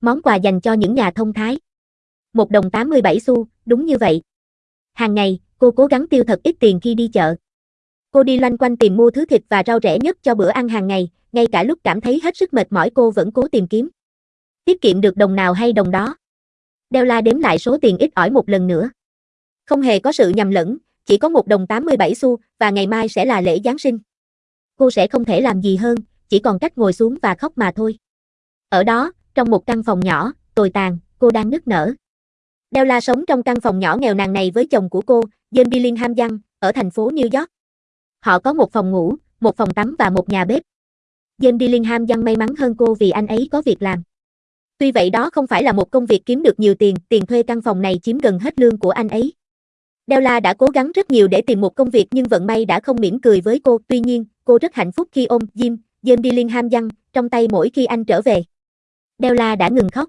Món quà dành cho những nhà thông thái. Một đồng 87 xu, đúng như vậy. Hàng ngày, cô cố gắng tiêu thật ít tiền khi đi chợ. Cô đi loanh quanh tìm mua thứ thịt và rau rẻ nhất cho bữa ăn hàng ngày, ngay cả lúc cảm thấy hết sức mệt mỏi cô vẫn cố tìm kiếm. Tiết kiệm được đồng nào hay đồng đó. Della đếm lại số tiền ít ỏi một lần nữa. Không hề có sự nhầm lẫn, chỉ có một đồng 87 xu, và ngày mai sẽ là lễ Giáng sinh. Cô sẽ không thể làm gì hơn, chỉ còn cách ngồi xuống và khóc mà thôi. Ở đó, trong một căn phòng nhỏ, tồi tàn, cô đang nức nở. Della sống trong căn phòng nhỏ nghèo nàn này với chồng của cô, Jane Billingham Young, ở thành phố New York. Họ có một phòng ngủ, một phòng tắm và một nhà bếp. Jane Billingham Young may mắn hơn cô vì anh ấy có việc làm. Tuy vậy đó không phải là một công việc kiếm được nhiều tiền, tiền thuê căn phòng này chiếm gần hết lương của anh ấy. Della đã cố gắng rất nhiều để tìm một công việc nhưng vận may đã không mỉm cười với cô, tuy nhiên, cô rất hạnh phúc khi ôm Jim, Jim Billingham Young, trong tay mỗi khi anh trở về. Della đã ngừng khóc.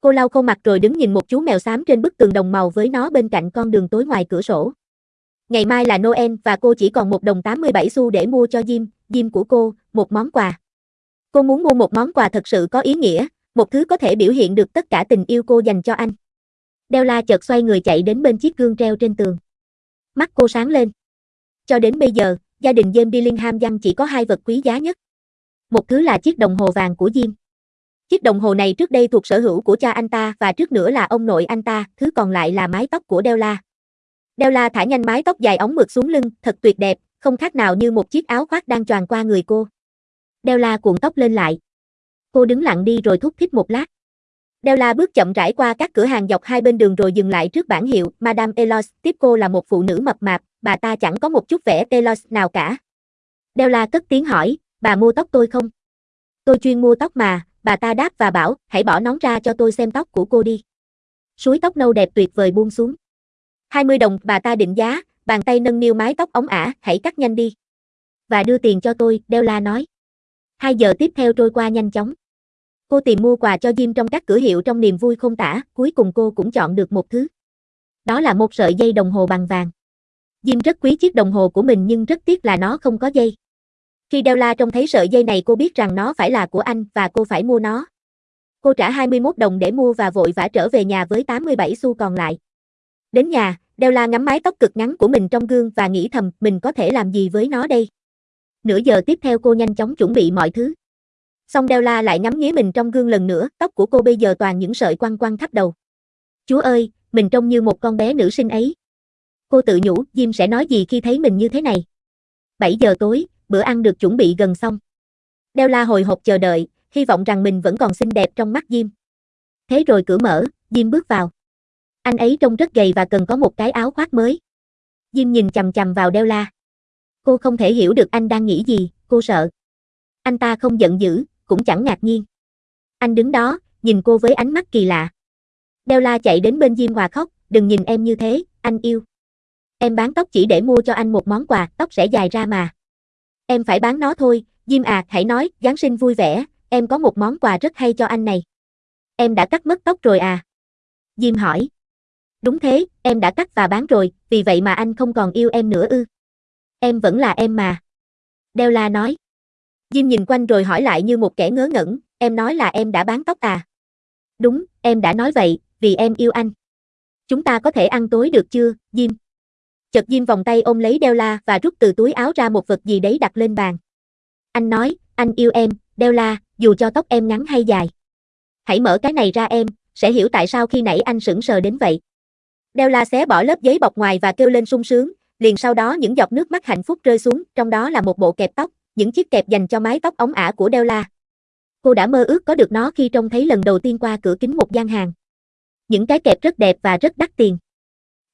Cô lau khô mặt rồi đứng nhìn một chú mèo xám trên bức tường đồng màu với nó bên cạnh con đường tối ngoài cửa sổ. Ngày mai là Noel và cô chỉ còn một đồng 87 xu để mua cho Jim, Jim của cô, một món quà. Cô muốn mua một món quà thật sự có ý nghĩa, một thứ có thể biểu hiện được tất cả tình yêu cô dành cho anh. Della chợt xoay người chạy đến bên chiếc gương treo trên tường. Mắt cô sáng lên. Cho đến bây giờ, gia đình James Billingham Young chỉ có hai vật quý giá nhất. Một thứ là chiếc đồng hồ vàng của Jim. Chiếc đồng hồ này trước đây thuộc sở hữu của cha anh ta và trước nữa là ông nội anh ta, thứ còn lại là mái tóc của Della. Della thả nhanh mái tóc dài ống mượt xuống lưng, thật tuyệt đẹp, không khác nào như một chiếc áo khoác đang tròn qua người cô. Della cuộn tóc lên lại. Cô đứng lặng đi rồi thúc thích một lát. Della bước chậm rãi qua các cửa hàng dọc hai bên đường rồi dừng lại trước bảng hiệu Madame Elos, tiếp cô là một phụ nữ mập mạp, bà ta chẳng có một chút vẻ Elos nào cả. Della cất tiếng hỏi, bà mua tóc tôi không? Tôi chuyên mua tóc mà, bà ta đáp và bảo, hãy bỏ nón ra cho tôi xem tóc của cô đi. Suối tóc nâu đẹp tuyệt vời buông xuống. 20 đồng, bà ta định giá, bàn tay nâng niu mái tóc ống ả, hãy cắt nhanh đi. Và đưa tiền cho tôi, đeo la nói. Hai giờ tiếp theo trôi qua nhanh chóng. Cô tìm mua quà cho Jim trong các cửa hiệu trong niềm vui không tả, cuối cùng cô cũng chọn được một thứ. Đó là một sợi dây đồng hồ bằng vàng. Jim rất quý chiếc đồng hồ của mình nhưng rất tiếc là nó không có dây. Khi Della trông thấy sợi dây này cô biết rằng nó phải là của anh và cô phải mua nó. Cô trả 21 đồng để mua và vội vã trở về nhà với 87 xu còn lại. Đến nhà, Della ngắm mái tóc cực ngắn của mình trong gương và nghĩ thầm mình có thể làm gì với nó đây. Nửa giờ tiếp theo cô nhanh chóng chuẩn bị mọi thứ. Xong Della lại ngắm nghía mình trong gương lần nữa, tóc của cô bây giờ toàn những sợi quăng quăng khắp đầu. Chúa ơi, mình trông như một con bé nữ sinh ấy. Cô tự nhủ, Jim sẽ nói gì khi thấy mình như thế này. 7 giờ tối, bữa ăn được chuẩn bị gần xong. Della hồi hộp chờ đợi, hy vọng rằng mình vẫn còn xinh đẹp trong mắt Jim. Thế rồi cửa mở, Jim bước vào. Anh ấy trông rất gầy và cần có một cái áo khoác mới. Jim nhìn chằm chằm vào Della. Cô không thể hiểu được anh đang nghĩ gì, cô sợ. Anh ta không giận dữ, cũng chẳng ngạc nhiên. Anh đứng đó, nhìn cô với ánh mắt kỳ lạ. Della chạy đến bên Jim hòa khóc, đừng nhìn em như thế, anh yêu. Em bán tóc chỉ để mua cho anh một món quà, tóc sẽ dài ra mà. Em phải bán nó thôi, Jim à, hãy nói, Giáng sinh vui vẻ, em có một món quà rất hay cho anh này. Em đã cắt mất tóc rồi à? Jim hỏi. Đúng thế, em đã cắt và bán rồi, vì vậy mà anh không còn yêu em nữa ư. Em vẫn là em mà. Della nói. Jim nhìn quanh rồi hỏi lại như một kẻ ngớ ngẩn, em nói là em đã bán tóc à? Đúng, em đã nói vậy, vì em yêu anh. Chúng ta có thể ăn tối được chưa, Jim? Chợt Diêm vòng tay ôm lấy Della và rút từ túi áo ra một vật gì đấy đặt lên bàn. Anh nói, anh yêu em, Della, dù cho tóc em ngắn hay dài. Hãy mở cái này ra em, sẽ hiểu tại sao khi nãy anh sững sờ đến vậy. Della xé bỏ lớp giấy bọc ngoài và kêu lên sung sướng, liền sau đó những giọt nước mắt hạnh phúc rơi xuống, trong đó là một bộ kẹp tóc, những chiếc kẹp dành cho mái tóc ống ả của Della. Cô đã mơ ước có được nó khi trông thấy lần đầu tiên qua cửa kính một gian hàng. Những cái kẹp rất đẹp và rất đắt tiền.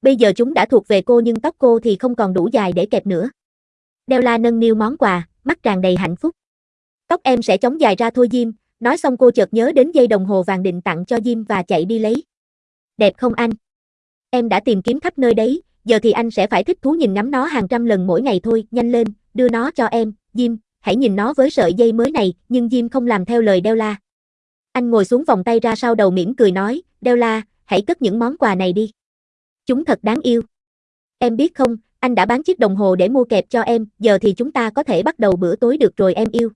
Bây giờ chúng đã thuộc về cô nhưng tóc cô thì không còn đủ dài để kẹp nữa. Della nâng niu món quà, mắt tràn đầy hạnh phúc. Tóc em sẽ chống dài ra thôi Jim, nói xong cô chợt nhớ đến dây đồng hồ vàng định tặng cho Jim và chạy đi lấy. Đẹp không anh? Em đã tìm kiếm khắp nơi đấy, giờ thì anh sẽ phải thích thú nhìn ngắm nó hàng trăm lần mỗi ngày thôi, nhanh lên, đưa nó cho em, Jim, hãy nhìn nó với sợi dây mới này, nhưng Jim không làm theo lời Della. Anh ngồi xuống vòng tay ra sau đầu mỉm cười nói, Della, hãy cất những món quà này đi. Chúng thật đáng yêu. Em biết không, anh đã bán chiếc đồng hồ để mua kẹp cho em, giờ thì chúng ta có thể bắt đầu bữa tối được rồi em yêu.